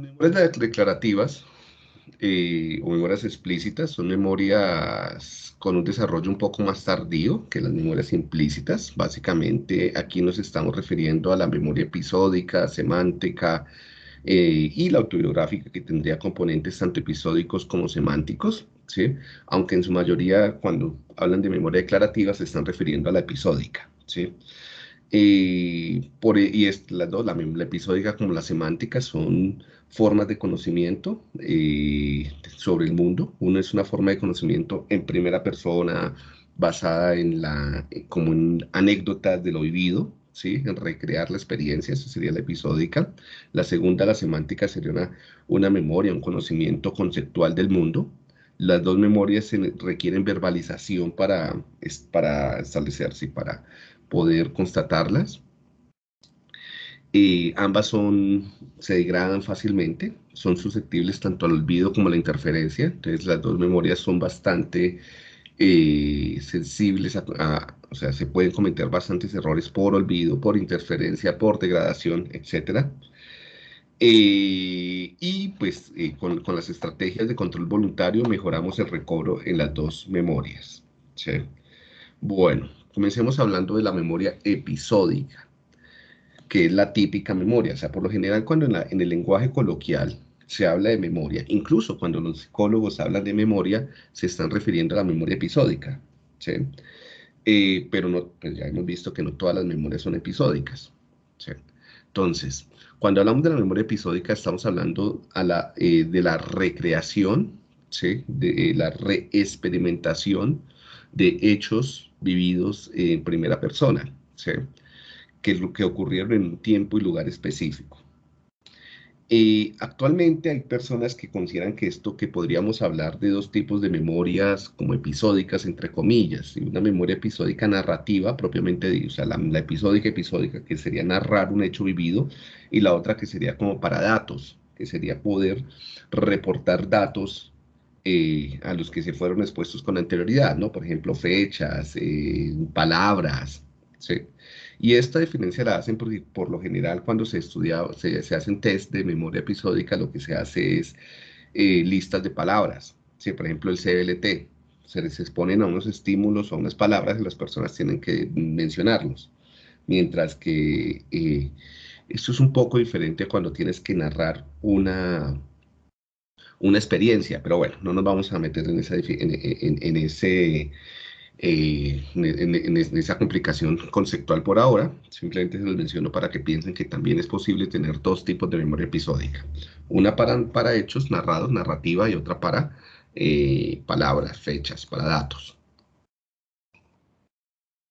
Las memorias declarativas eh, o memorias explícitas son memorias con un desarrollo un poco más tardío que las memorias implícitas. Básicamente aquí nos estamos refiriendo a la memoria episódica, semántica eh, y la autobiográfica que tendría componentes tanto episódicos como semánticos. ¿sí? Aunque en su mayoría cuando hablan de memoria declarativa se están refiriendo a la episódica. ¿sí? Eh, y las dos, la, episódica como la semántica, son formas de conocimiento eh, sobre el mundo. Uno es una forma de conocimiento en primera persona, basada en la, eh, como en anécdotas de lo vivido, ¿sí? en recrear la experiencia, eso sería la episódica. La segunda, la semántica, sería una, una memoria, un conocimiento conceptual del mundo. Las dos memorias requieren verbalización para, para establecerse, para poder constatarlas. Ambas son, se degradan fácilmente, son susceptibles tanto al olvido como a la interferencia, entonces las dos memorias son bastante eh, sensibles, a, o sea, se pueden cometer bastantes errores por olvido, por interferencia, por degradación, etc. Eh, y pues eh, con, las estrategias de control voluntario mejoramos el recobro en las dos memorias. Bueno, Comencemos hablando de la memoria episódica, que es la típica memoria. O sea, por lo general cuando en, el lenguaje coloquial se habla de memoria, incluso cuando los psicólogos hablan de memoria, se están refiriendo a la memoria episódica. ¿sí? Eh, pero no, pues ya hemos visto que no todas las memorias son episódicas. ¿sí? Entonces, cuando hablamos de la memoria episódica, estamos hablando eh, de la recreación, ¿sí? de la reexperimentación de hechos vividos en primera persona, ¿sí? Que, que ocurrieron en un tiempo y lugar específico. Eh, actualmente hay personas que consideran que esto, que podríamos hablar de dos tipos de memorias como episódicas, entre comillas, y una memoria episódica narrativa propiamente dicha, o sea, la, la, episódica episódica que sería narrar un hecho vivido, y la otra que sería como para datos, que sería poder reportar datos eh, a los que se fueron expuestos con anterioridad, ¿no? Por ejemplo, fechas, eh, palabras, ¿sí? Y esta diferencia la hacen porque por lo general cuando se estudia, se, se hacen test de memoria episódica, lo que se hace es eh, listas de palabras, ¿sí? Por ejemplo, el CBLT, se les exponen a unos estímulos o a unas palabras y las personas tienen que mencionarlos. Mientras que esto es un poco diferente cuando tienes que narrar una, una experiencia, pero bueno, no nos vamos a meter en esa, en, ese, eh, en, esa complicación conceptual por ahora, simplemente se los menciono para que piensen que también es posible tener dos tipos de memoria episódica, una para, para hechos narrados, narrativa, y otra para eh, palabras, fechas, para datos.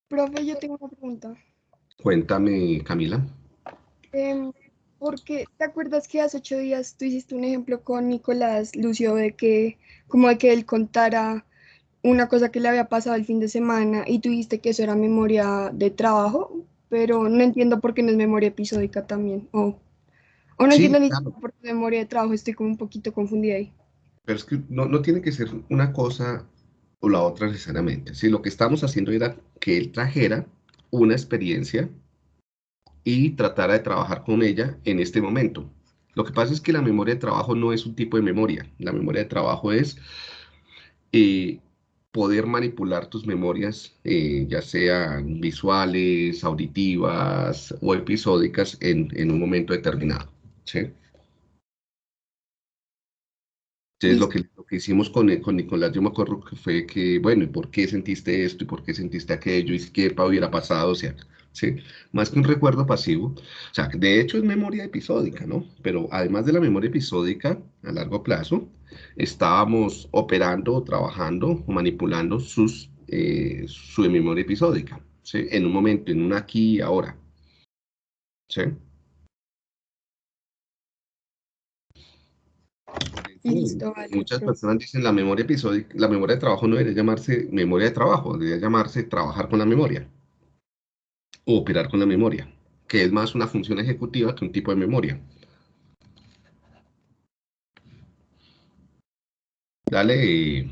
Profe, yo tengo una pregunta. Cuéntame, Camila. Em, porque te acuerdas que hace ocho días tú hiciste un ejemplo con Nicolás Lucio de que, como de que él contara una cosa que le había pasado el fin de semana y tú dijiste que eso era memoria de trabajo, pero no entiendo por qué no es memoria episódica también. O, o no entiendo ni por qué memoria de trabajo, estoy como un poquito confundida ahí. Pero es que no, no tiene que ser una cosa o la otra necesariamente. Si lo que estamos haciendo era que él trajera una experiencia y tratara de trabajar con ella en este momento. Lo que pasa es que la memoria de trabajo no es un tipo de memoria. La memoria de trabajo es eh, poder manipular tus memorias, eh, ya sean visuales, auditivas o episódicas en, un momento determinado. ¿sí? Entonces, lo que, lo que hicimos con, con Nicolás, yo me acuerdo que fue que, bueno, ¿y por qué sentiste esto? ¿Y por qué sentiste aquello? ¿Y qué hubiera pasado? O sea, ¿sí? Más que un recuerdo pasivo. O sea, de hecho es memoria episódica, ¿no? Pero además de la memoria episódica a largo plazo, estábamos operando, trabajando, manipulando sus, eh, su memoria episódica, ¿sí? En un momento, en un aquí y ahora. ¿Sí? Muchas personas dicen la memoria episódica, la memoria de trabajo no debería llamarse memoria de trabajo, debería llamarse trabajar con la memoria operar con la memoria, que es más una función ejecutiva que un tipo de memoria. Dale.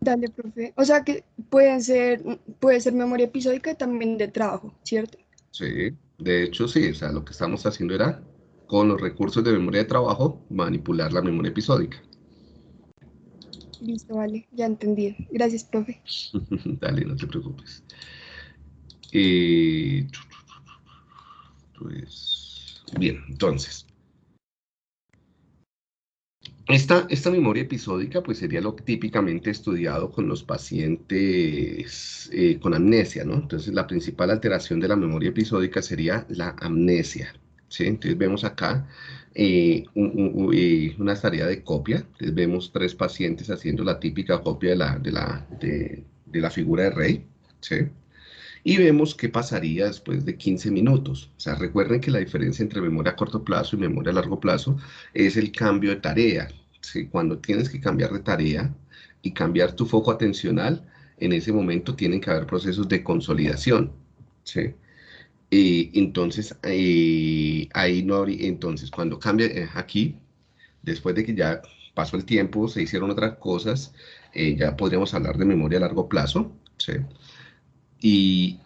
Dale, profe. O sea que pueden ser, puede ser memoria episódica y también de trabajo, ¿cierto? Sí, de hecho sí, o sea, lo que estamos haciendo era con los recursos de memoria de trabajo, manipular la memoria episódica. Listo, vale, ya entendí. Gracias, profe. Dale, no te preocupes. Eh, pues, bien, entonces. Esta, esta, memoria episódica pues sería lo típicamente estudiado con los pacientes eh, con amnesia, ¿no? Entonces la principal alteración de la memoria episódica sería la amnesia, ¿sí? Entonces vemos acá eh, eh, una tarea de copia, entonces vemos tres pacientes haciendo la típica copia de la, de la, de, de la figura de rey, ¿sí? Y vemos qué pasaría después de 15 minutos. O sea, recuerden que la diferencia entre memoria a corto plazo y memoria a largo plazo es el cambio de tarea. ¿sí? Cuando tienes que cambiar de tarea y cambiar tu foco atencional, en ese momento tienen que haber procesos de consolidación. ¿sí? Y entonces, eh, ahí no habría, entonces cuando cambia eh, aquí, después de que ya pasó el tiempo, se hicieron otras cosas, eh, ya podríamos hablar de memoria a largo plazo. ¿sí? Y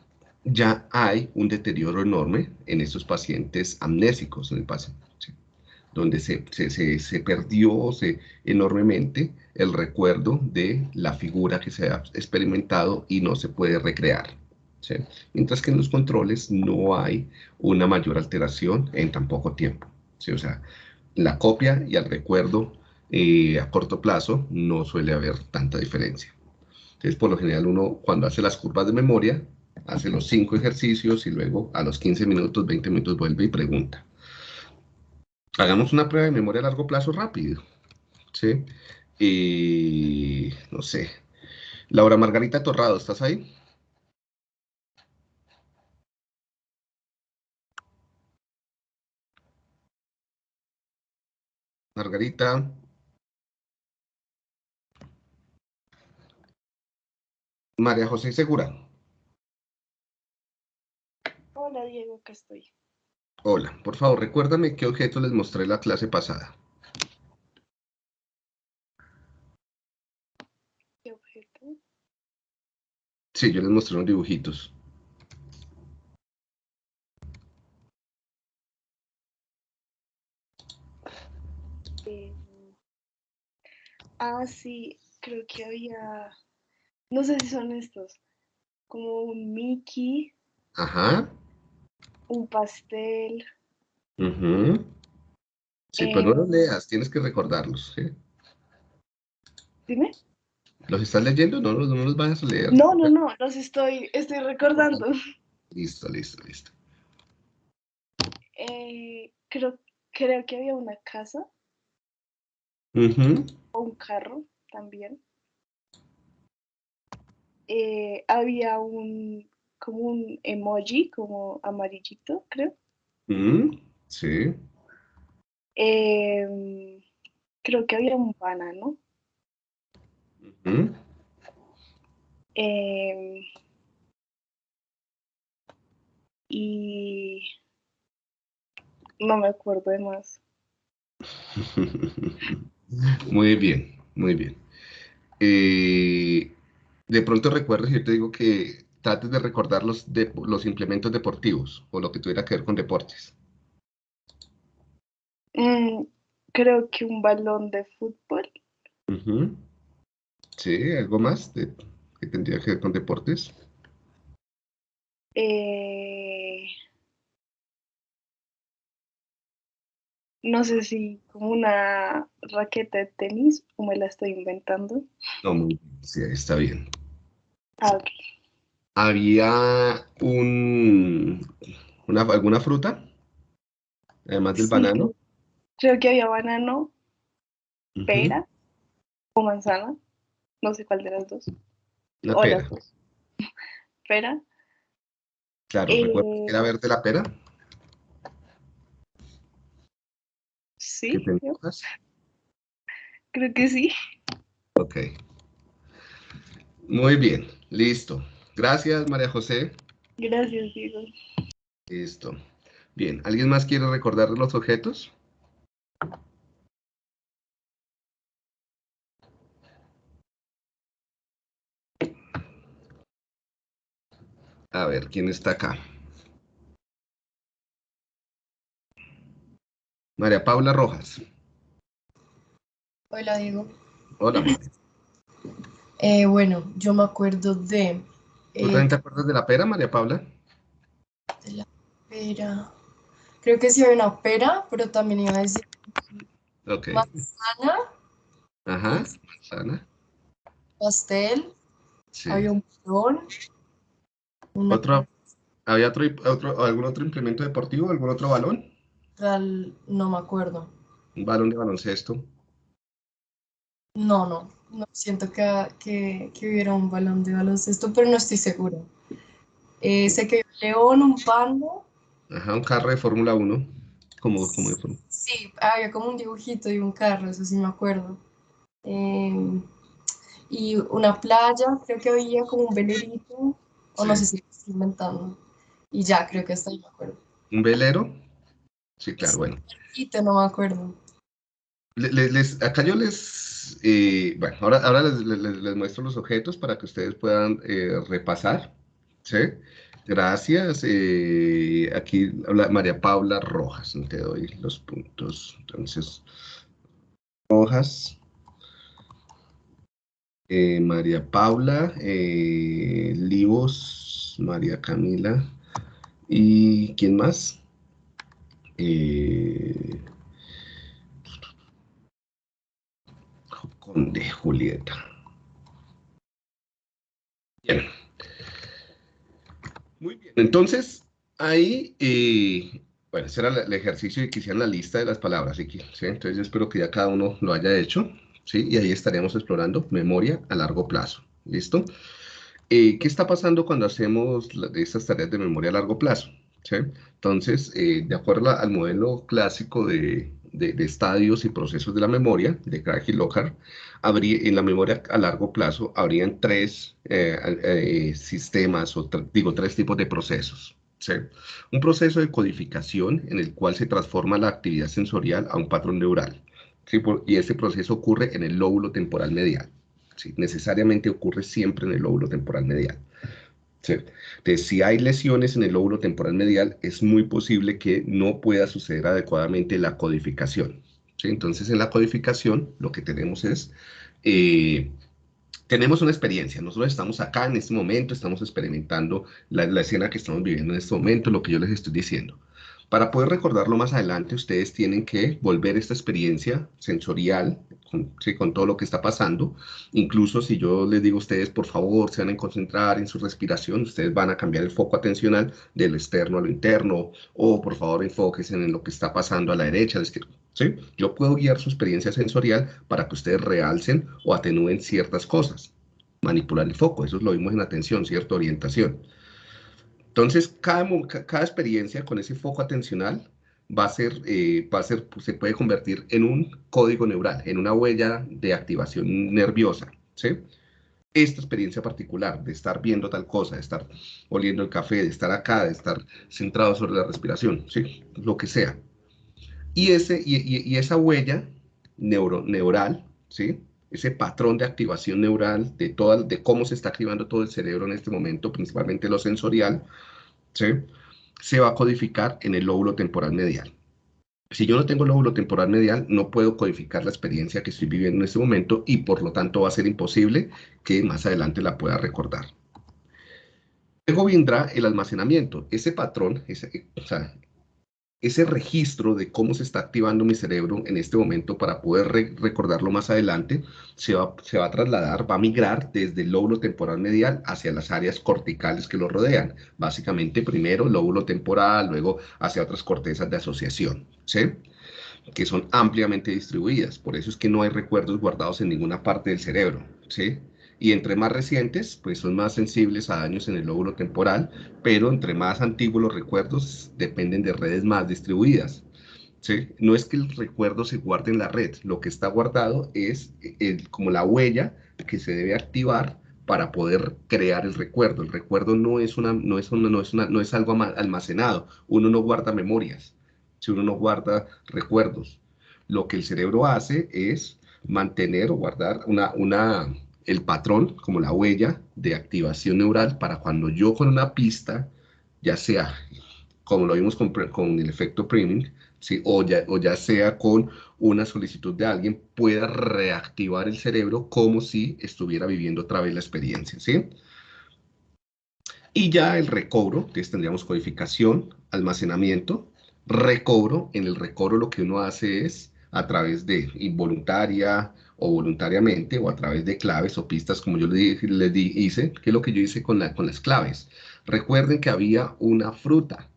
ya hay un deterioro enorme en estos pacientes amnésicos en el paciente, donde se, se, se, perdió enormemente el recuerdo de la figura que se ha experimentado y no se puede recrear. Mientras que en los controles no hay una mayor alteración en tan poco tiempo. O sea, la copia y el recuerdo eh, a corto plazo no suele haber tanta diferencia. Entonces, por lo general, uno cuando hace las curvas de memoria, hace los cinco ejercicios y luego a los 15 minutos, 20 minutos vuelve y pregunta. Hagamos una prueba de memoria a largo plazo rápido. ¿Sí? Y no sé. Laura Margarita Torrado, ¿estás ahí? Margarita. María José Segura. Hola Diego, acá estoy. Hola, por favor, recuérdame qué objeto les mostré la clase pasada. ¿Qué objeto? Sí, yo les mostré unos dibujitos. Eh, ah, sí, creo que había no sé si son estos, como un Mickey. Ajá. Un pastel. Sí, pues no los leas, tienes que recordarlos. ¿sí? Dime. ¿Los estás leyendo? No, no, no los vayas a leer. No, no, no, los estoy, estoy recordando. Listo, listo, listo. Eh, creo, creo que había una casa. O un carro también. Eh, había un, como un emoji, como amarillito, creo. Mm, sí. Em, creo que había un banano. Em, y no me acuerdo de más. muy bien, muy bien. Eh, de pronto recuerdas, yo te digo que trates de recordar los, de, los implementos deportivos o lo que tuviera que ver con deportes. Mm, creo que un balón de fútbol. Sí, ¿algo más que tendría que ver con deportes? Eh, no sé si como una raqueta de tenis o me la estoy inventando. No, muy bien, sí, está bien. Ah, Había un, una, alguna fruta, además del banano. Creo que había banano, pera o manzana, no sé cuál de las dos. La pera. Pera. Claro, eh, ¿era verde la pera? Sí. Creo. creo que sí. Ok. Muy bien. Listo. Gracias, María José. Gracias, Diego. Listo. Bien, ¿alguien más quiere recordar los objetos? A ver, ¿quién está acá? María Paula Rojas. Hola, Diego. Hola. Eh, bueno, yo me acuerdo de... ¿Tú también te acuerdas de la pera, María Paula? De la pera. Creo que sí hay una pera, pero también iba a decir Ok. manzana, Ajá, manzana. pastel, Sí. había un balón, una Otro, ¿Había otro, otro, algún otro implemento deportivo, algún otro balón? real- no me acuerdo. Un balón de baloncesto. No, no, no siento que, que, que hubiera un balón de baloncesto, pero no estoy segura. Eh, sé que un león, un panda, Ajá, un carro de Fórmula 1. Como, como de Fórmula- sí, había como un dibujito y un carro, eso sí me acuerdo. Eh, y una playa, creo que había como un velerito, o no sé si lo estoy inventando. Y ya, creo que hasta ahí me acuerdo. ¿Un velero? Sí, claro, bueno. Y te no me acuerdo. Le- le- les, acá yo les, eh, bueno, ahora, ahora les, les- les- muestro los objetos para que ustedes puedan eh, repasar, ¿sí? Gracias. eh, aquí habla María Paula Rojas, te doy los puntos. Entonces, Rojas, María Paula, Livos, María Camila, ¿y quién más? Eh, Conde Julieta. Bien. Muy bien. Entonces, ahí, eh, bueno, ese era el ejercicio de que hicieran la lista de las palabras. ¿sí? ¿sí? Entonces, yo espero que ya cada uno lo haya hecho. ¿sí? Y ahí estaremos explorando memoria a largo plazo. ¿Listo? Eh, ¿qué está pasando cuando hacemos la- estas tareas de memoria a largo plazo? ¿Sí? Entonces, eh, de acuerdo al modelo clásico de, de- de estadios y procesos de la memoria, de Craig y Lockhart, habría, en la memoria a largo plazo habrían tres eh, eh, sistemas, o digo, tres tipos de procesos. ¿sí? Un proceso de codificación en el cual se transforma la actividad sensorial a un patrón neural. ¿sí? Por- y ese proceso ocurre en el lóbulo temporal medial. ¿sí? Necesariamente ocurre siempre en el lóbulo temporal medial. ¿Sí? Entonces, si hay lesiones en el lóbulo temporal medial, es muy posible que no pueda suceder adecuadamente la codificación. Entonces, en la codificación, lo que tenemos es, eh, tenemos una experiencia. Nosotros estamos acá en este momento, estamos experimentando la escena que estamos viviendo en este momento, lo que yo les estoy diciendo. Para poder recordarlo más adelante, ustedes tienen que volver esta experiencia sensorial con, sí, con todo lo que está pasando. Incluso si yo les digo a ustedes, por favor, se van a concentrar en su respiración, ustedes van a cambiar el foco atencional del externo a lo interno, o por favor enfóquense en lo que está pasando a la derecha, a la izquierda. ¿sí? Yo puedo guiar su experiencia sensorial para que ustedes realcen o atenúen ciertas cosas. Manipular el foco, eso lo vimos en atención, cierta orientación. Entonces, cada, cada experiencia con ese foco atencional va a ser, eh, va a ser, se puede convertir en un código neural, en una huella de activación nerviosa, ¿sí? Esta experiencia particular de estar viendo tal cosa, de estar oliendo el café, de estar acá, de estar centrado sobre la respiración, ¿sí? Lo que sea. Y, ese, y, y- y esa huella neuro, neural, ¿sí? Ese patrón de activación neural de, toda, de cómo se está activando todo el cerebro en este momento, principalmente lo sensorial, se va a codificar en el lóbulo temporal medial. Si yo no tengo lóbulo temporal medial, no puedo codificar la experiencia que estoy viviendo en este momento y por lo tanto va a ser imposible que más adelante la pueda recordar. Luego vendrá el almacenamiento. Ese patrón, ese, o sea, ese registro de cómo se está activando mi cerebro en este momento para poder re- recordarlo más adelante, se va, se va a trasladar, va a migrar desde el lóbulo temporal medial hacia las áreas corticales que lo rodean. Básicamente, primero lóbulo temporal, luego hacia otras cortezas de asociación, ¿sí? que son ampliamente distribuidas. Por eso es que no hay recuerdos guardados en ninguna parte del cerebro, ¿sí? Y entre más recientes, pues son más sensibles a daños en el lóbulo temporal, pero entre más antiguos los recuerdos dependen de redes más distribuidas. ¿sí? No es que el recuerdo se guarde en la red, lo que está guardado es el- como la huella que se debe activar para poder crear el recuerdo. El recuerdo no es, una, no es, una, no es, una, no es algo almacenado, uno no guarda memorias, si uno no guarda recuerdos. Lo que el cerebro hace es mantener o guardar una, una, el patrón, como la huella de activación neural para cuando yo con una pista, ya sea como lo vimos con, el efecto priming, ¿sí? o, ya, o ya sea con una solicitud de alguien, pueda reactivar el cerebro como si estuviera viviendo otra vez la experiencia. ¿sí? Y ya el recobro, que tendríamos codificación, almacenamiento, recobro. En el recobro lo que uno hace es a través de involuntaria o voluntariamente o a través de claves o pistas como yo les, les hice, que es lo que yo hice con, la, con las claves. Recuerden que había una fruta.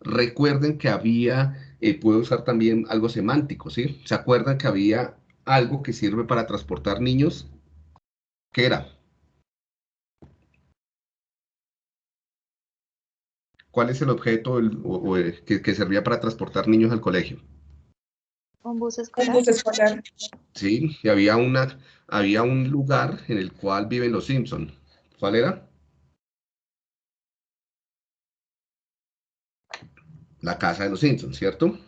Recuerden que había, eh, puedo usar también algo semántico, ¿sí? ¿Se acuerdan que había algo que sirve para transportar niños? ¿Qué era? ¿Cuál es el objeto que, servía para transportar niños al colegio? Un bus escolar. Sí, y había, una, había un lugar en el cual viven los Simpson. ¿Cuál era? La casa de los Simpson, ¿cierto?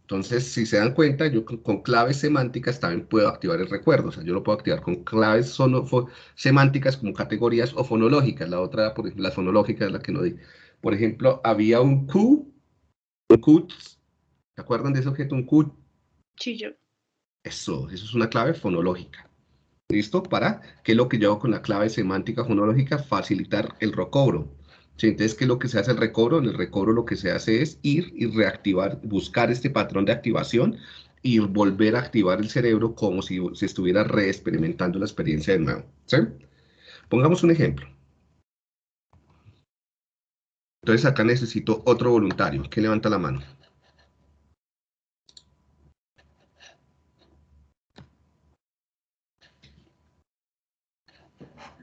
Entonces, si se dan cuenta, yo con, claves semánticas también puedo activar el recuerdo. O sea, yo lo puedo activar con claves semánticas como categorías o fonológicas. La otra, por ejemplo, la fonológica es la que no di. Por ejemplo, había un Q, un Q, ¿se acuerdan de ese objeto? Un Q. Chillo. Eso, eso es una clave fonológica. ¿Listo? Para, ¿qué es lo que yo con la clave semántica fonológica? Facilitar el recobro. Entonces, ¿qué es lo que se hace el recobro? En el recobro lo que se hace es ir y reactivar, buscar este patrón de activación y volver a activar el cerebro como si se estuviera reexperimentando la experiencia de nuevo. ¿sí? Pongamos un ejemplo. Entonces acá necesito otro voluntario. ¿Quién levanta la mano?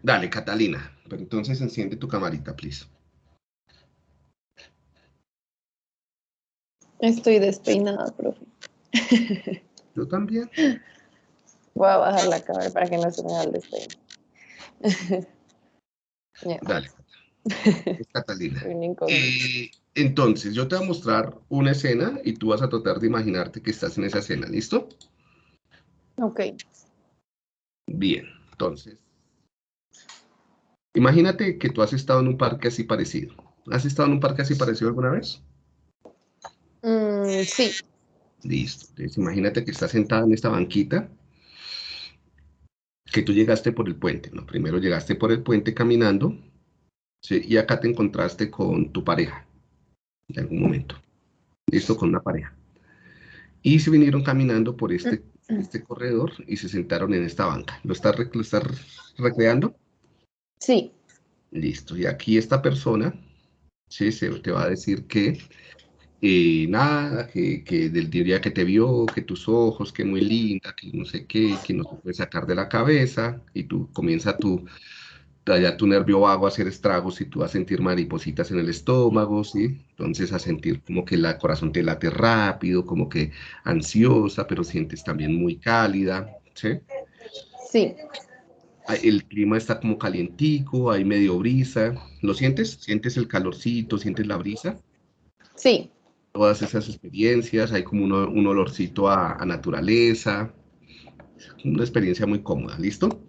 Dale, Catalina. Pero entonces enciende tu camarita, please. Estoy despeinada, profe. Yo también. Voy a bajar la cámara para que no se me haga el despeine. Dale. Catalina. entonces, yo te voy a mostrar una escena y tú vas a tratar de imaginarte que estás en esa escena, ¿listo? Ok. Bien, entonces. Imagínate que tú has estado en un parque así parecido. ¿Has estado en un parque así parecido alguna vez? Mm, sí. Listo. Entonces, imagínate que estás sentada en esta banquita que tú llegaste por el puente, ¿no? Primero llegaste por el puente caminando ¿sí? Y acá te encontraste con tu pareja, en algún momento. Listo, con una pareja. Y se vinieron caminando por este, este corredor y se sentaron en esta banca. ¿Lo estás, lo recreando? Sí. Listo. Y aquí esta persona, sí, se te va a decir que eh, nada, que, que, del día que te vio, que tus ojos, que muy linda, que no sé qué, que no se puede sacar de la cabeza, y tú comienza tu, ya tu nervio vago a hacer estragos y tú vas a sentir maripositas en el estómago, ¿sí? Entonces a sentir como que el corazón te late rápido, como que ansiosa, pero sientes también muy cálida, ¿sí? Sí. El clima está como calientico, hay medio brisa. ¿Lo sientes? ¿Sientes el calorcito? ¿Sientes la brisa? Sí. Todas esas experiencias, hay como un, olorcito a, a naturaleza. Una experiencia muy cómoda, ¿listo?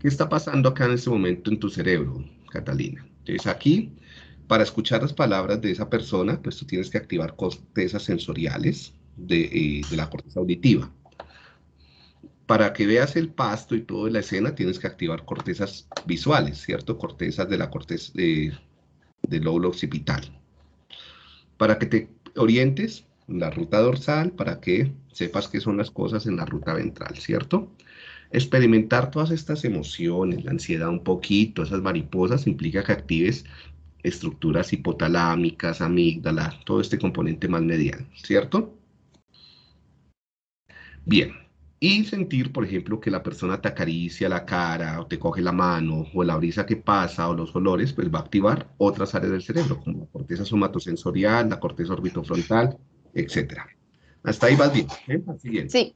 ¿Qué está pasando acá en este momento en tu cerebro, Catalina? Entonces aquí, para escuchar las palabras de esa persona, pues tú tienes que activar cortezas sensoriales de, eh, la corteza auditiva. Para que veas el pasto y toda la escena, tienes que activar cortezas visuales, ¿cierto? Cortezas de la corteza de, del lóbulo occipital. Para que te orientes en la ruta dorsal, para que sepas qué son las cosas en la ruta ventral, ¿cierto? Experimentar todas estas emociones, la ansiedad un poquito, esas mariposas, implica que actives estructuras hipotalámicas, amígdala, todo este componente más medial, ¿cierto? Bien, y sentir, por ejemplo, que la persona te acaricia la cara o te coge la mano o la brisa que pasa o los olores, pues va a activar otras áreas del cerebro, como la corteza somatosensorial, la corteza orbitofrontal, etc. Hasta ahí vas bien. ¿eh? Sí.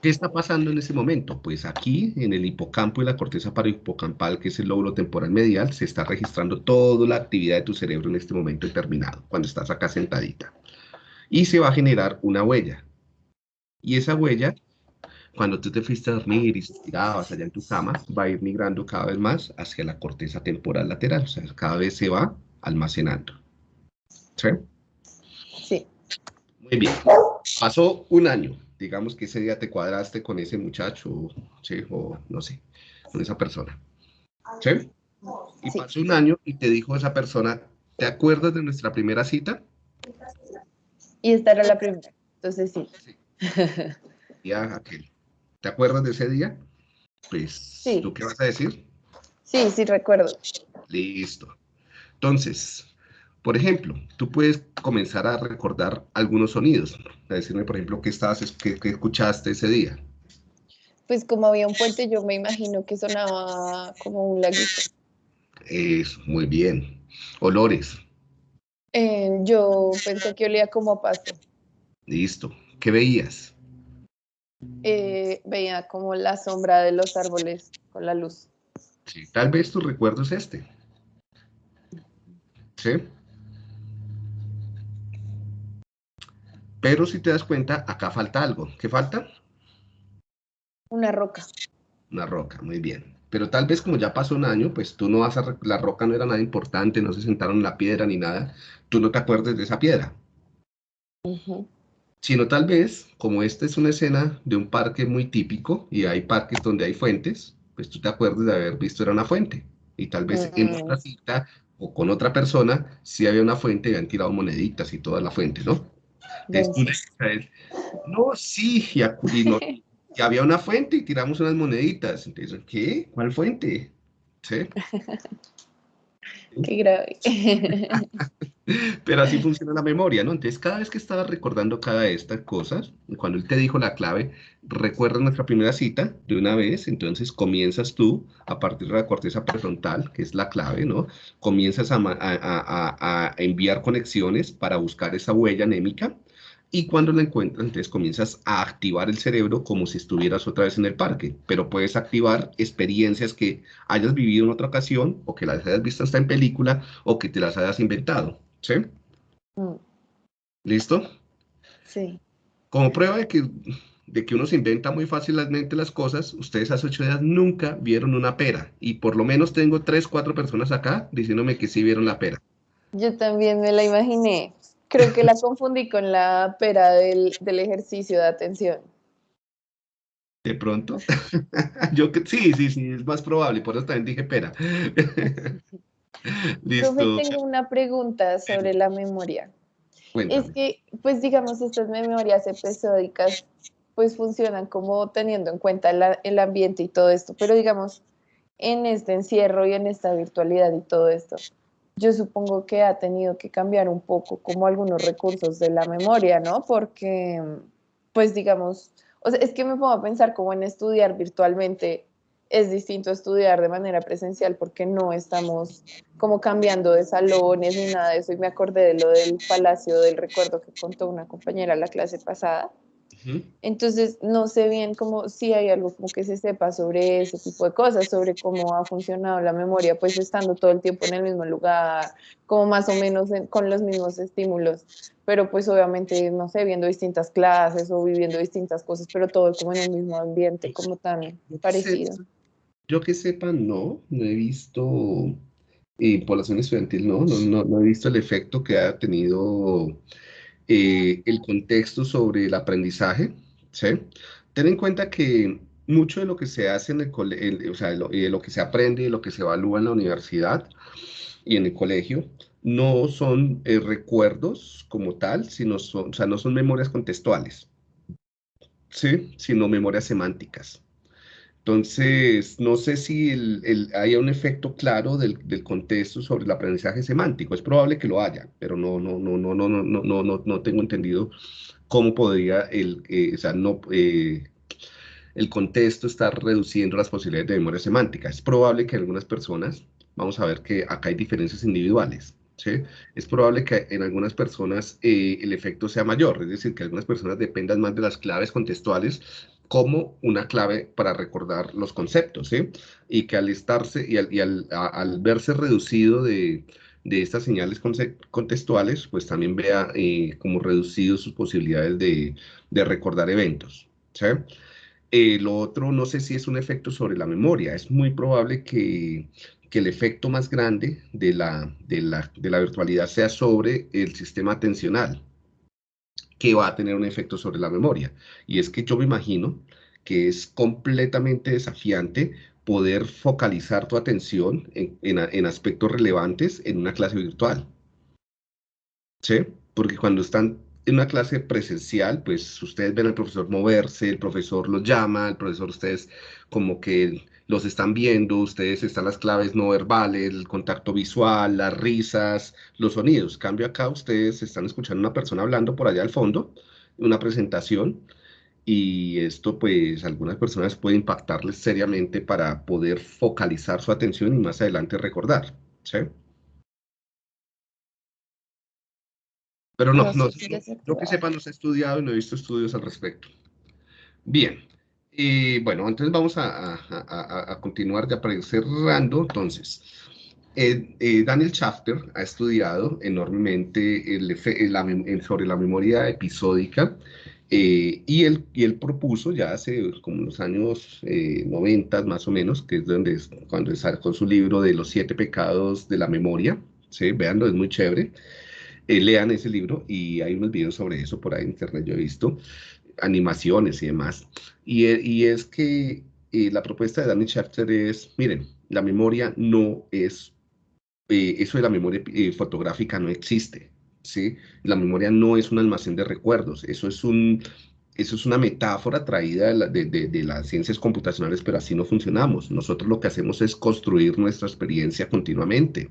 ¿Qué está pasando en ese momento? Pues aquí, en el hipocampo y la corteza parohipocampal, que es el lóbulo temporal medial, se está registrando toda la actividad de tu cerebro en este momento determinado, cuando estás acá sentadita. Y se va a generar una huella. Y esa huella, cuando tú te fuiste a dormir y estirabas allá en tu cama, va a ir migrando cada vez más hacia la corteza temporal lateral. O sea, cada vez se va almacenando. ¿Sí? Sí. Muy bien. Pasó un año. Digamos que ese día te cuadraste con ese muchacho, ¿sí? O no sé, con esa persona. ¿Sí? Y Sí. pasó un año y te dijo esa persona, ¿te acuerdas de nuestra primera cita? Y esta era la primera. Entonces sí. Ya aquel. ¿Te acuerdas de ese día? Pues, Sí. ¿tú qué vas a decir? Sí, sí recuerdo. Listo. Entonces, por ejemplo, tú puedes comenzar a recordar algunos sonidos. A decirme, por ejemplo, qué estabas, es- qué, qué escuchaste ese día. Pues como había un puente, yo me imagino que sonaba como un laguito. Eso, muy bien. Olores. Eh, yo pensé que olía como a pasto. Listo. ¿Qué veías? Eh, veía como la sombra de los árboles con la luz. Sí, tal vez tu recuerdo es este. ¿Sí? Pero si te das cuenta, acá falta algo. ¿Qué falta? Una roca. Una roca, muy bien. Pero tal vez como ya pasó un año, pues tú no vas a... La roca no era nada importante, no se sentaron en la piedra ni nada. Tú no te acuerdes de esa piedra. Ujú. Sino tal vez, como esta es una escena de un parque muy típico y hay parques donde hay fuentes, pues tú te acuerdas de haber visto era una fuente. Y tal vez en Mm. otra cita o con otra persona, sí había una fuente y habían tirado moneditas y toda la fuente, ¿no? Entonces, no, sí, y, y no- y había una fuente y tiramos unas moneditas. Entonces, ¿qué? ¿Cuál fuente? ¿Sí? Qué grave. Pero así funciona la memoria, ¿no? Entonces, cada vez que estabas recordando cada de estas cosas, cuando él te dijo la clave, recuerda nuestra primera cita de una vez, entonces comienzas tú, a partir de la corteza prefrontal, que es la clave, ¿no? Comienzas a, enviar conexiones para buscar esa huella anémica, y cuando la encuentras, entonces comienzas a activar el cerebro como si estuvieras otra vez en el parque, pero puedes activar experiencias que hayas vivido en otra ocasión, o que las hayas visto hasta en película, o que te las hayas inventado, ¿sí? Mm, ¿Listo? Sí. Como prueba de que, de que uno se inventa muy fácilmente las cosas, ustedes hace ocho días nunca vieron una pera. Y por lo menos tengo tres, cuatro personas acá diciéndome que sí vieron la pera. Yo también me la imaginé. Creo que la confundí con la pera del, del ejercicio de atención. De pronto. Yo que sí, sí, sí, es más probable. Por eso también dije pera. Listo. Profe, tengo una pregunta sobre la memoria. Cuéntame. Es que, pues digamos, estas memorias episódicas, pues funcionan como teniendo en cuenta la- el ambiente y todo esto, pero digamos, en este encierro y en esta virtualidad y todo esto, yo supongo que ha tenido que cambiar un poco como algunos recursos de la memoria, ¿no? Porque, pues digamos, o sea, es que me pongo a pensar como en estudiar virtualmente es distinto a estudiar de manera presencial porque no estamos como cambiando de salones ni nada de eso. Y me acordé de lo del Palacio del Recuerdo que contó una compañera la clase pasada. Entonces, no sé bien cómo, si hay algo como que se sepa sobre ese tipo de cosas, sobre cómo ha funcionado la memoria, pues estando todo el tiempo en el mismo lugar, como más o menos en- con los mismos estímulos, pero pues obviamente, no sé, viendo distintas clases o viviendo distintas cosas, pero todo como en un mismo ambiente, como tan parecido. Yo que sepa, no, no he visto eh, población estudiantil, no, no, no, no he visto el efecto que ha tenido eh, el contexto sobre el aprendizaje, ¿sí? Ten en cuenta que mucho de lo que se hace en el colegio, o sea, de lo que se aprende y lo que se evalúa en la universidad y en el colegio, no son eh, recuerdos como tal, sino son, o sea, no son memorias contextuales, ¿sí? Sino memorias semánticas. Entonces, no sé si el, el- haya un efecto claro del, del contexto sobre el aprendizaje semántico. Es probable que lo haya, pero no, no, no, no, no, no, no, no, no, tengo entendido cómo podría el, eh, o sea, no, eh, el contexto estar reduciendo las posibilidades de memoria semántica. Es probable que algunas personas, vamos a ver que acá hay diferencias individuales. ¿sí? Es probable que en algunas personas eh, el efecto sea mayor, es decir, que algunas personas dependan más de las claves contextuales como una clave para recordar los conceptos. Y que al estarse y al, verse reducido de, estas señales contextuales, pues también vea eh, como reducido sus posibilidades de, recordar eventos, ¿sí? Eh, lo otro, no sé si es un efecto sobre la memoria. Es muy probable que, el efecto más grande de la, de la virtualidad sea sobre el sistema atencional, que va a tener un efecto sobre la memoria. Y es que yo me imagino que es completamente desafiante poder focalizar tu atención en, en, aspectos relevantes en una clase virtual. ¿Sí? Porque cuando están en una clase presencial, pues ustedes ven al profesor moverse, el profesor los llama, el profesor ustedes como que los están viendo, ustedes están las claves no verbales, el contacto visual, las risas, los sonidos. Cambio acá, ustedes están escuchando a una persona hablando por allá al fondo, una presentación, y esto pues algunas personas puede impactarles seriamente para poder focalizar su atención y más adelante recordar, ¿sí? Pero no, no, que sepa no se ha estudiado y no he visto estudios al respecto. Bien, y bueno, entonces vamos a, continuar ya para ir cerrando. Entonces, eh, eh, Daniel Schafter ha estudiado enormemente el, sobre la memoria episódica eh, y, él, y él propuso ya hace como los años eh, 90 más o menos, que es donde cuando sacó su libro de los siete pecados de la memoria, ¿sí? Veanlo, es muy chévere. Eh, lean ese libro y hay unos videos sobre eso por ahí en internet, yo he visto, animaciones y demás. Y, eh, y es que la propuesta de Danny Schafter es, miren, la memoria no es, eso de la memoria fotográfica no existe, ¿sí? La memoria no es un almacén de recuerdos, eso es, un, eso es una metáfora traída de, las ciencias computacionales, pero así no funcionamos. Nosotros lo que hacemos es construir nuestra experiencia continuamente,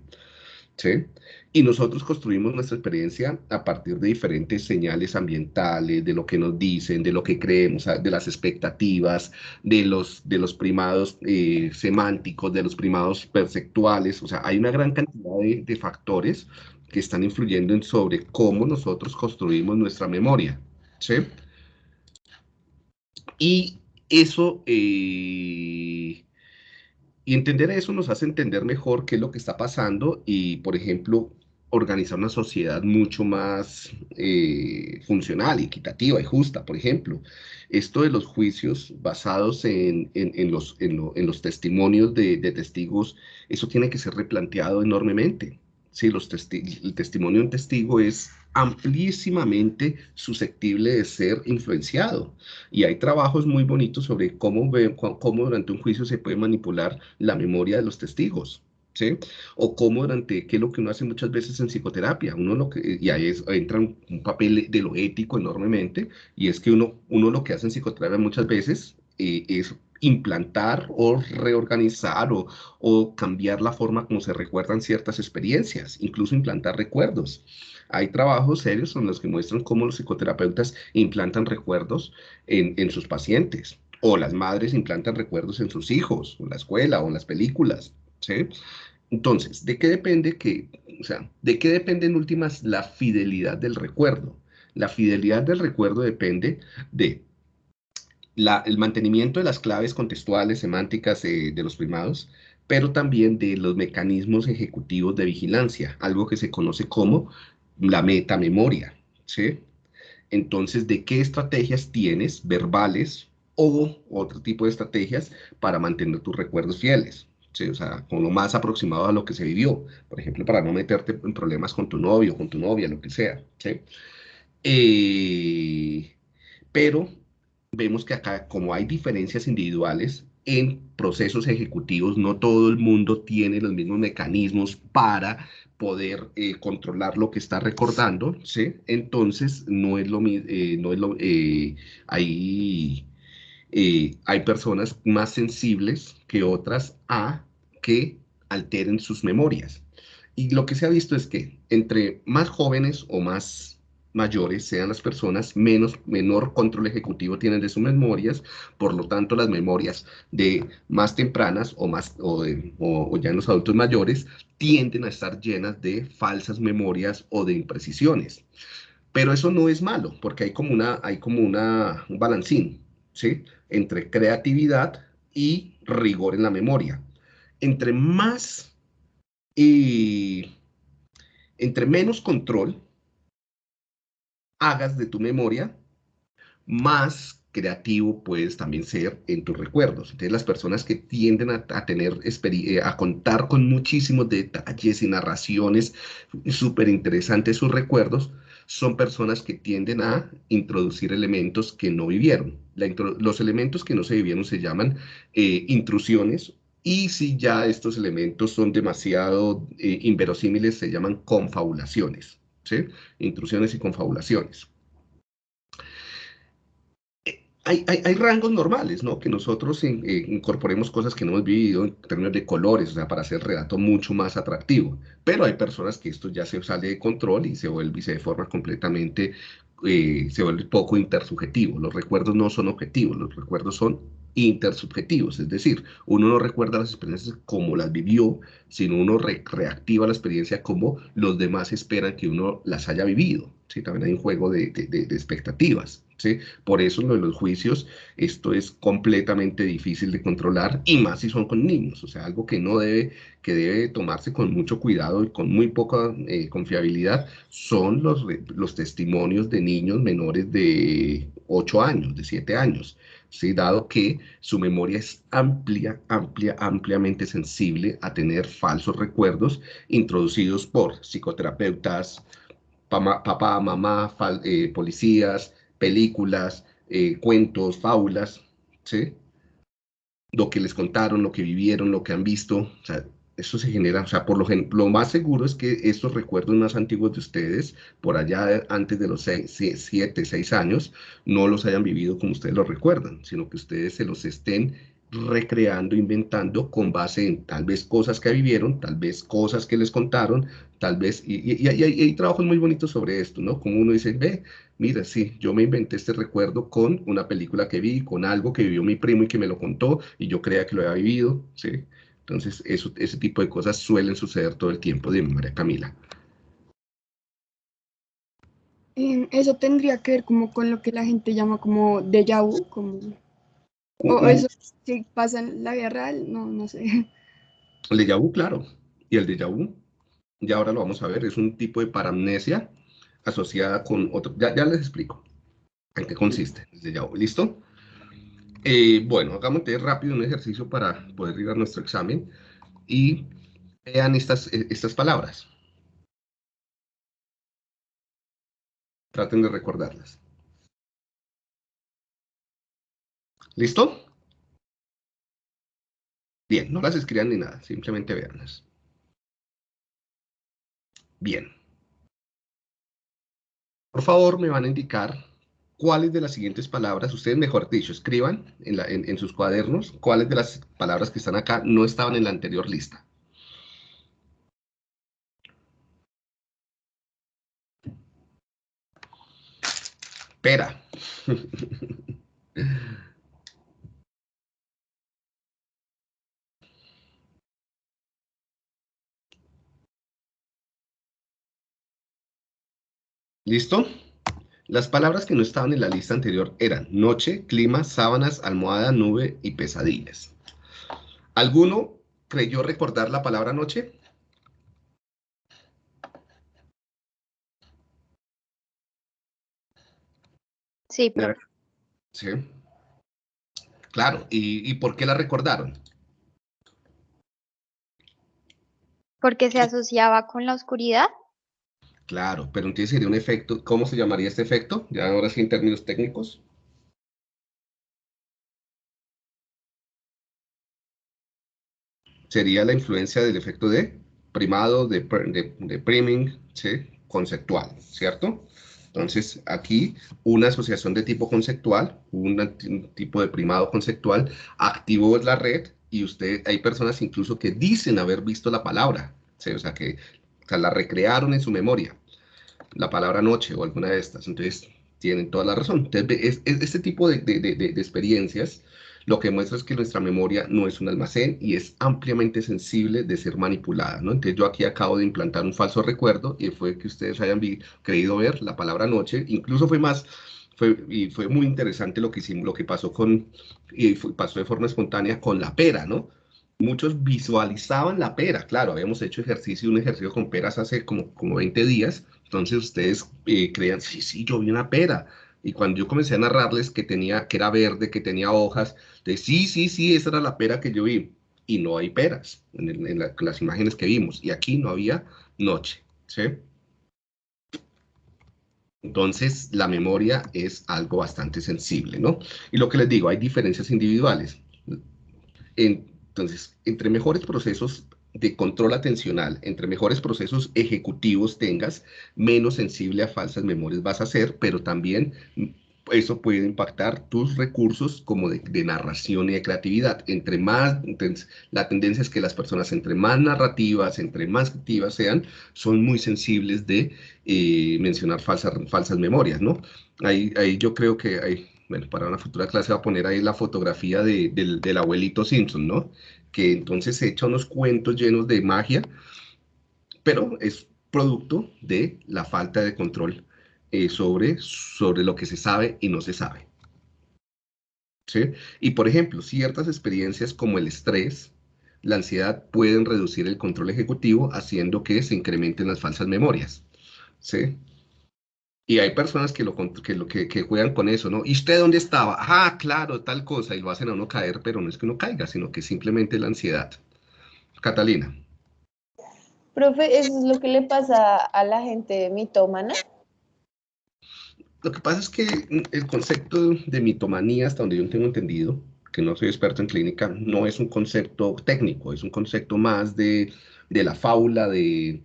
Y nosotros construimos nuestra experiencia a partir de diferentes señales ambientales, de lo que nos dicen, de lo que creemos, de las expectativas, de los, de los primados eh, semánticos, de los primados perceptuales. O sea, hay una gran cantidad de, factores que están influyendo en sobre cómo nosotros construimos nuestra memoria. ¿sí? Y eso, eh, y entender eso nos hace entender mejor qué es lo que está pasando y, por ejemplo, organizar una sociedad mucho más eh, funcional equitativa y justa, por ejemplo. Esto de los juicios basados en, los, testimonios de testigos, eso tiene que ser replanteado enormemente. Sí, los el testimonio de un testigo es amplísimamente susceptible de ser influenciado. Y hay trabajos muy bonitos sobre cómo, cómo durante un juicio se puede manipular la memoria de los testigos. ¿Sí? O cómo durante, qué es lo que uno hace muchas veces en psicoterapia, uno lo que, y ahí entra un, papel de lo ético enormemente, y es que uno, uno lo que hace en psicoterapia muchas veces eh, es implantar o reorganizar o, cambiar la forma como se recuerdan ciertas experiencias, incluso implantar recuerdos. Hay trabajos serios en los que muestran cómo los psicoterapeutas implantan recuerdos en, sus pacientes, o las madres implantan recuerdos en sus hijos, o en la escuela, o en las películas, ¿sí? Entonces, ¿de qué depende que, o sea, de qué depende en últimas la fidelidad del recuerdo? La fidelidad del recuerdo depende de el mantenimiento de las claves contextuales, semánticas de los primados, pero también de los mecanismos ejecutivos de vigilancia, algo que se conoce como la metamemoria, ¿sí? Entonces, ¿de qué estrategias tienes, verbales o otro tipo de estrategias para mantener tus recuerdos fieles? ¿sí? O sea, con lo más aproximado a lo que se vivió. Por ejemplo, para no meterte en problemas con tu novio, con tu novia, lo que sea, ¿sí? Eh, pero vemos que acá, como hay diferencias individuales en procesos ejecutivos, no todo el mundo tiene los mismos mecanismos para poder eh, controlar lo que está recordando. Entonces, no es lo mismo, eh, no es lo, eh, hay, hay personas más sensibles que otras a que alteren sus memorias. Y lo que se ha visto es que entre más jóvenes o más mayores sean las personas, menos, menor control ejecutivo tienen de sus memorias, por lo tanto las memorias de más tempranas o, más, o, ya en los adultos mayores tienden a estar llenas de falsas memorias o de imprecisiones. Pero eso no es malo, porque hay como, una, hay como una, un balancín, ¿sí? Entre creatividad y rigor en la memoria. Entre más y entre menos control hagas de tu memoria, más creativo puedes también ser en tus recuerdos. Entonces, las personas que tienden a, tener, eh, a contar con muchísimos detalles y narraciones súper interesantes sus recuerdos, son personas que tienden a introducir elementos que no vivieron. los elementos que no se vivieron se llaman eh, intrusiones y si ya estos elementos son demasiado eh, inverosímiles, se llaman confabulaciones, ¿sí? Intrusiones y confabulaciones hay, rangos normales, ¿no? Que nosotros eh, incorporemos cosas que no hemos vivido en términos de colores, o sea, para hacer el relato mucho más atractivo. Pero hay personas que esto ya se sale de control y se vuelve y se deforma completamente, eh, se vuelve poco intersubjetivo. Los recuerdos no son objetivos, los recuerdos son intersubjetivos, es decir, uno no recuerda las experiencias como las vivió, sino uno reactiva la experiencia como los demás esperan que uno las haya vivido. ¿sí? También hay un juego de, de expectativas. Por eso de los juicios, esto es completamente difícil de controlar y más si son con niños, o sea, algo que no debe, que debe tomarse con mucho cuidado y con muy poca eh, confiabilidad son los, los testimonios de niños menores de 8 años, de 7 años. dado que su memoria es amplia, amplia, ampliamente sensible a tener falsos recuerdos introducidos por psicoterapeutas, papá, mamá, eh, policías, películas, eh, cuentos, fábulas, ¿sí? Lo que les contaron, lo que vivieron, lo que han visto, o sea, eso se genera, o sea, por lo, lo más seguro es que estos recuerdos más antiguos de ustedes, por allá antes de los 7, 6 años, no los hayan vivido como ustedes los recuerdan, sino que ustedes se los estén recreando, inventando con base en tal vez cosas que vivieron, tal vez cosas que les contaron, tal vez, y, hay trabajos muy bonitos sobre esto, ¿no? Como uno dice, ve, mira, sí, yo me inventé este recuerdo con una película que vi, con algo que vivió mi primo y que me lo contó y yo creía que lo había vivido, ¿sí? Entonces, eso, ese tipo de cosas suelen suceder todo el tiempo, de María Camila. Eso tendría que ver como con lo que la gente llama como déjà vu, como... O eso que pasa en la vida real, no, no sé. El déjà vu, claro. Y el déjà vu, ya ahora lo vamos a ver, es un tipo de paramnesia asociada con otro. Ya, les explico en qué consiste. Ya, ¿Listo? Eh, bueno, hagamos rápido un ejercicio para poder ir a nuestro examen y vean estas, eh, estas palabras. Traten de recordarlas. ¿Listo? Bien, no las escriban ni nada, simplemente veanlas. Bien. Por favor, me van a indicar cuáles de las siguientes palabras, ustedes mejor dicho, escriban en, sus cuadernos cuáles de las palabras que están acá no estaban en la anterior lista. Pera. ¿Listo? Las palabras que no estaban en la lista anterior eran noche, clima, sábanas, almohada, nube y pesadillas. ¿Alguno creyó recordar la palabra noche? Sí, pero... Sí. Claro, ¿Y, ¿y por qué la recordaron? Porque se asociaba con la oscuridad. Claro, pero entonces sería un efecto, ¿cómo se llamaría este efecto? Ya ahora sí en términos técnicos. Sería la influencia del efecto de primado, de, de, priming, ¿sí? conceptual, ¿cierto? Entonces, aquí una asociación de tipo conceptual, un tipo de primado conceptual, activó la red y usted, hay personas incluso que dicen haber visto la palabra, ¿sí? o sea, que la recrearon en su memoria la palabra noche o alguna de estas. Entonces, tienen toda la razón. Entonces, este tipo de, experiencias lo que muestra es que nuestra memoria no es un almacén y es ampliamente sensible de ser manipulada, ¿no? Entonces yo aquí acabo de implantar un falso recuerdo y fue que ustedes hayan creído ver la palabra noche, incluso fue más, fue, y fue muy interesante lo que hicimos, lo que pasó con, y pasó de forma espontánea con la pera, ¿no? Muchos visualizaban la pera, claro, habíamos hecho ejercicio, un ejercicio con peras hace como, como 20 días, entonces ustedes eh, crean, sí, sí, yo vi una pera, Y cuando yo comencé a narrarles que tenía, que era verde, que tenía hojas, de sí, sí, sí, esa era la pera que yo vi. Y no hay peras en, las imágenes que vimos. Y aquí no había noche, ¿sí? Entonces, la memoria es algo bastante sensible, ¿no? Y lo que les digo, hay diferencias individuales. Entonces, entre mejores procesos de control atencional, entre mejores procesos ejecutivos tengas, menos sensible a falsas memorias vas a ser, pero también eso puede impactar tus recursos como de, narración y de creatividad. Entre más, la tendencia es que las personas entre más narrativas, entre más activas sean, son muy sensibles de eh, mencionar falsas, falsas memorias, ¿no? Ahí, ahí yo creo que hay, bueno, para una futura clase va a poner ahí la fotografía del, abuelito Simpson, ¿no? Que entonces se echa unos cuentos llenos de magia, pero es producto de la falta de control eh, sobre, sobre lo que se sabe y no se sabe. ¿Sí? Y por ejemplo, ciertas experiencias como el estrés, la ansiedad pueden reducir el control ejecutivo haciendo que se incrementen las falsas memorias. ¿Sí? Y hay personas que, lo, que, lo, que, que, juegan con eso, ¿no? ¿Y usted dónde estaba? Ah, claro, tal cosa, y lo hacen a uno caer, pero no es que uno caiga, sino que simplemente la ansiedad. Catalina. Profe, ¿eso es lo que le pasa a la gente mitómana? Lo que pasa es que el concepto de mitomanía, hasta donde yo tengo entendido, que no soy experto en clínica, no es un concepto técnico, es un concepto más de, la fábula de,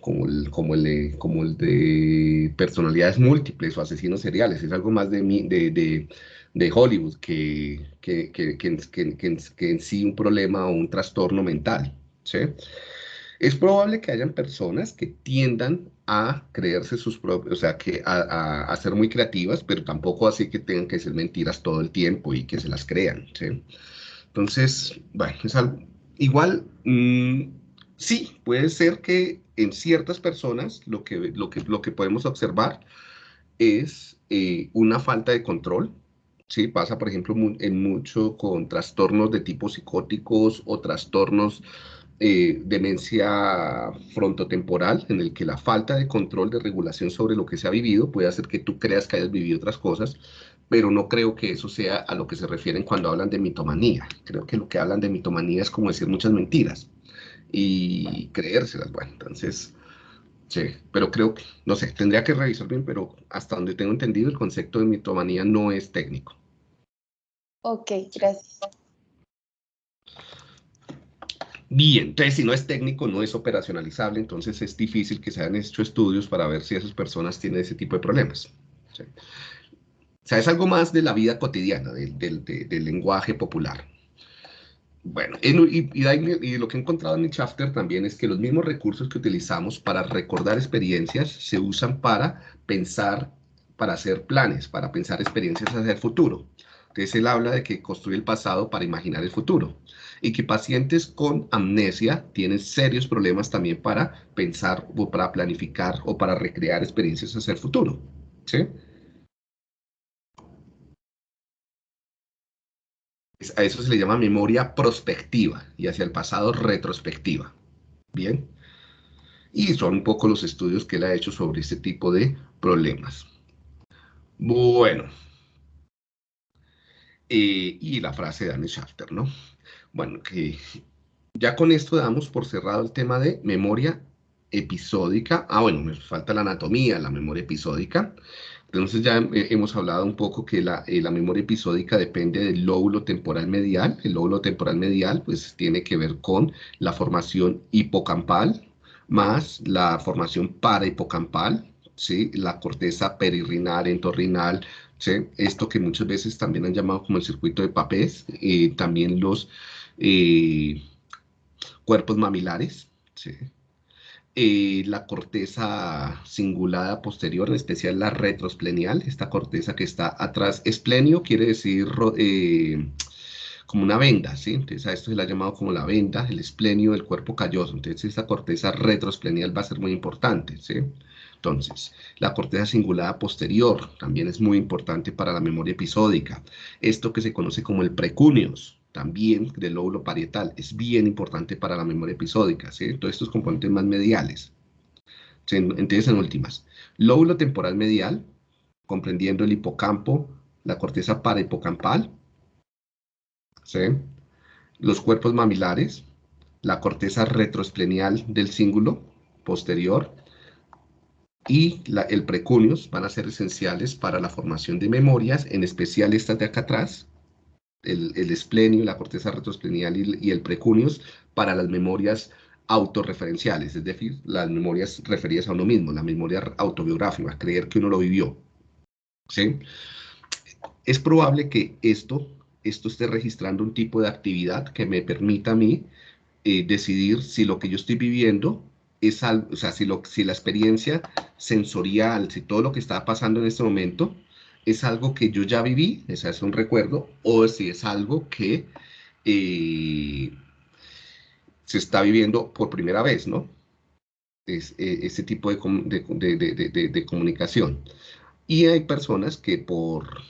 como, el, como, el, como el de personalidades múltiples o asesinos seriales, es algo más de, de, Hollywood que, que, que, en sí un problema o un trastorno mental. ¿sí? Es probable que hayan personas que tiendan a creerse sus propios, o sea, que a, ser muy creativas, pero tampoco así que tengan que ser mentiras todo el tiempo y que se las crean, ¿sí? Entonces, bueno, es algo, igual, mm, sí, puede ser que en ciertas personas lo que, lo que, lo que podemos observar es eh, una falta de control, ¿sí? Pasa, por ejemplo, en mucho con trastornos de tipo psicóticos o trastornos eh, demencia frontotemporal, en el que la falta de control de regulación sobre lo que se ha vivido puede hacer que tú creas que hayas vivido otras cosas, pero no creo que eso sea a lo que se refieren cuando hablan de mitomanía. Creo que lo que hablan de mitomanía es como decir muchas mentiras y creérselas. Bueno, entonces, sí, pero creo que, no sé, tendría que revisar bien, pero hasta donde tengo entendido, el concepto de mitomanía no es técnico. Ok, gracias. Bien, entonces si no es técnico, no es operacionalizable, entonces es difícil que se hayan hecho estudios para ver si esas personas tienen ese tipo de problemas. O sea, es algo más de la vida cotidiana, del, lenguaje popular. Bueno, y, lo que he encontrado en mi chapter también es que los mismos recursos que utilizamos para recordar experiencias se usan para pensar, para hacer planes, para pensar experiencias hacia el futuro. Entonces él habla de que construye el pasado para imaginar el futuro y que pacientes con amnesia tienen serios problemas también para pensar o para planificar o para recrear experiencias hacia el futuro. ¿sí? A eso se le llama memoria prospectiva y hacia el pasado retrospectiva. Bien. Y son un poco los estudios que él ha hecho sobre este tipo de problemas. Bueno. Eh, y la frase de Anne Schafter, ¿no? Bueno, que ya con esto damos por cerrado el tema de memoria episódica. Ah, bueno, me falta la anatomía, la memoria episódica. Entonces ya hemos hablado un poco que la, eh, la, memoria episódica depende del lóbulo temporal medial. El lóbulo temporal medial pues tiene que ver con la formación hipocampal más la formación parahipocampal, ¿sí? la corteza perirrinal, entorrinal, ¿sí? esto que muchas veces también han llamado como el circuito de papés, también los eh, cuerpos mamilares, eh, la corteza cingulada posterior, en especial la retrosplenial, esta corteza que está atrás. Esplenio quiere decir eh, como una venda, ¿sí? Entonces a esto se le ha llamado como la venda, el esplenio del cuerpo calloso. Entonces esta corteza retrosplenial va a ser muy importante, ¿sí? Entonces, la corteza cingulada posterior también es muy importante para la memoria episódica. Esto que se conoce como el precunios, también del lóbulo parietal, es bien importante para la memoria episódica, ¿sí? Todos estos componentes más mediales. Entonces, en últimas, Lóbulo temporal medial, comprendiendo el hipocampo, la corteza parahipocampal, ¿sí? los cuerpos mamilares, la corteza retroesplenial del cíngulo posterior y el precuneus van a ser esenciales para la formación de memorias, en especial estas de acá atrás, el, el esplenio, la corteza retroesplenial y, el precuneus para las memorias autorreferenciales, es decir, las memorias referidas a uno mismo, la memoria autobiográfica, creer que uno lo vivió. ¿sí? Es probable que esto, esto esté registrando un tipo de actividad que me permita a mí eh, decidir si lo que yo estoy viviendo es algo, o sea, si, lo, si la experiencia sensorial, si todo lo que está pasando en este momento es algo que yo ya viví, es un recuerdo, o si es algo que eh, se está viviendo por primera vez, ¿no? Es, eh, ese tipo de, de, comunicación. Y hay personas que por,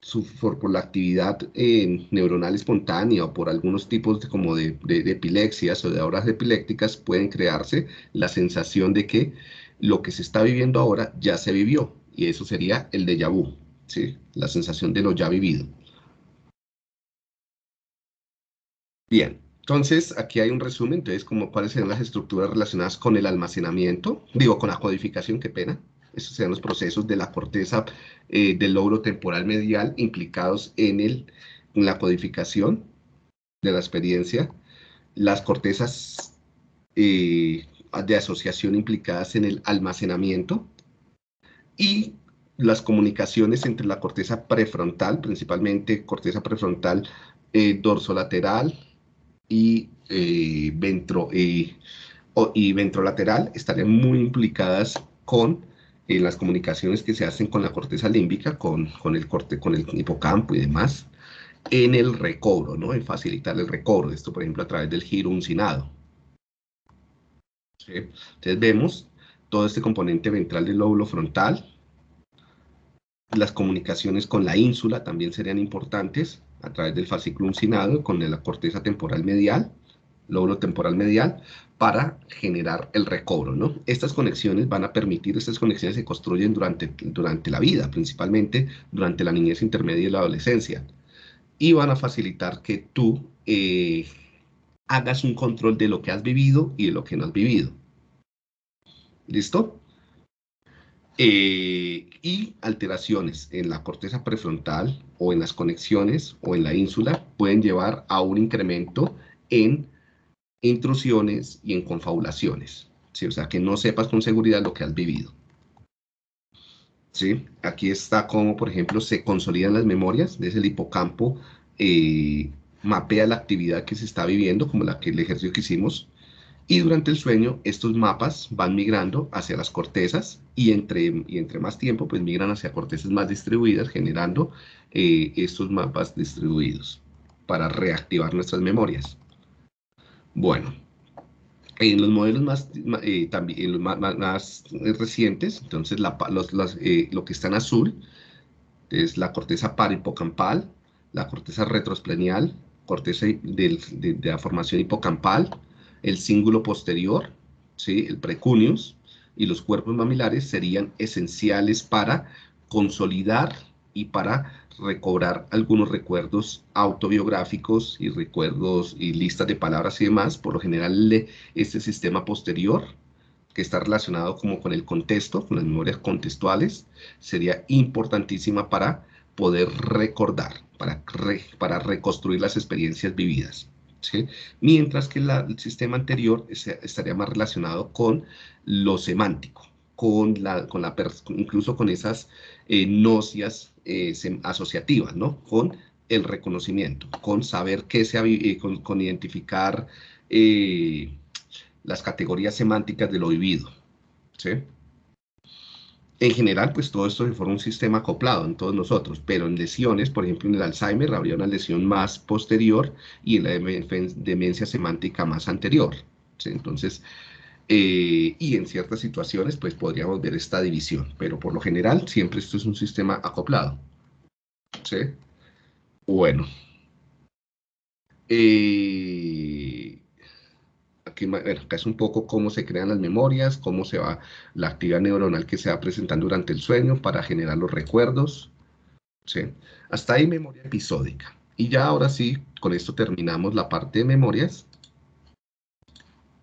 su, por, la actividad eh, neuronal espontánea o por algunos tipos de, como de, epilepsias o de horas epilépticas pueden crearse la sensación de que lo que se está viviendo ahora ya se vivió. Y eso sería el déjà vu, ¿sí? la sensación de lo ya vivido. Bien, entonces, aquí hay un resumen, entonces, como cuáles serían las estructuras relacionadas con el almacenamiento, digo, con la codificación, qué pena. Estos serían los procesos de la corteza eh, del logro temporal medial implicados en, el, en la codificación de la experiencia, las cortezas eh, de asociación implicadas en el almacenamiento y las comunicaciones entre la corteza prefrontal, principalmente corteza prefrontal eh, dorsolateral, y, eh, y ventrolateral estarían muy implicadas con eh, las comunicaciones que se hacen con la corteza límbica, con, con, el corte, con el hipocampo y demás, en el recobro, ¿no? En facilitar el recobro. Esto, por ejemplo, a través del giro uncinado. Entonces vemos todo este componente ventral del lóbulo frontal. Las comunicaciones con la ínsula también serían importantes a través del fascículo uncinado con la corteza temporal medial, lóbulo temporal medial, para generar el recobro, ¿no? Estas conexiones van a permitir, estas conexiones se construyen durante, durante la vida, principalmente durante la niñez intermedia y la adolescencia, y van a facilitar que tú eh, hagas un control de lo que has vivido y de lo que no has vivido. ¿Listo? Eh, y alteraciones en la corteza prefrontal o en las conexiones o en la ínsula pueden llevar a un incremento en intrusiones y en confabulaciones. ¿sí? O sea, que no sepas con seguridad lo que has vivido. ¿Sí? Aquí está como, por ejemplo, se consolidan las memorias, desde el hipocampo eh, mapea la actividad que se está viviendo, como la que el ejercicio que hicimos, y durante el sueño, estos mapas van migrando hacia las cortezas y entre, y entre más tiempo, pues migran hacia cortezas más distribuidas, generando eh, estos mapas distribuidos para reactivar nuestras memorias. Bueno, en los modelos más, eh, también, los más, recientes, entonces eh, lo que está en azul es la corteza paripocampal, la corteza retroesplenial, corteza de la formación hipocampal, el cíngulo posterior, ¿sí? el precuneus, y los cuerpos mamilares serían esenciales para consolidar y para recobrar algunos recuerdos autobiográficos y recuerdos y listas de palabras y demás. Por lo general, este sistema posterior, que está relacionado como con el contexto, con las memorias contextuales, sería importantísima para poder recordar, para, para reconstruir las experiencias vividas mientras que el sistema anterior estaría más relacionado con lo semántico, con la, con la incluso con esas eh, nocias eh, asociativas, ¿no? con el reconocimiento, con saber qué se eh, con, con, identificar eh, las categorías semánticas de lo vivido. ¿sí? En general, pues todo esto se forma un sistema acoplado en todos nosotros, pero en lesiones, por ejemplo en el Alzheimer, habría una lesión más posterior y en la demencia semántica más anterior. Entonces, eh, y en ciertas situaciones, pues podríamos ver esta división, pero por lo general siempre esto es un sistema acoplado. ¿Sí? Bueno. Eh, acá es un poco cómo se crean las memorias, cómo se va la actividad neuronal que se va presentando durante el sueño para generar los recuerdos. ¿sí? Hasta ahí memoria episódica. Y ya ahora sí, con esto terminamos la parte de memorias